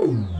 Oh,